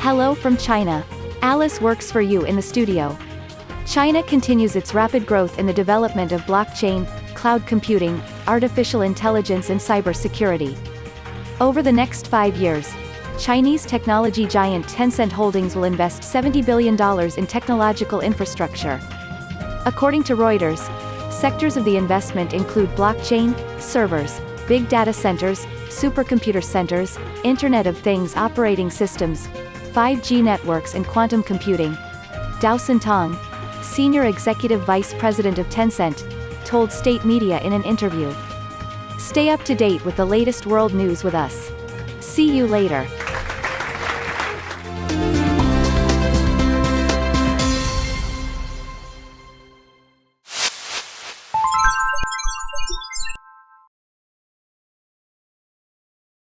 Hello from China. Alice works for you in the studio. China continues its rapid growth in the development of blockchain, cloud computing, artificial intelligence and cybersecurity. Over the next five years, Chinese technology giant Tencent Holdings will invest $70 billion in technological infrastructure. According to Reuters, sectors of the investment include blockchain, servers, big data centers, supercomputer centers, Internet of Things operating systems, 5G networks and quantum computing. Dowson Tong, senior executive vice president of Tencent, told state media in an interview. Stay up to date with the latest world news with us. See you later.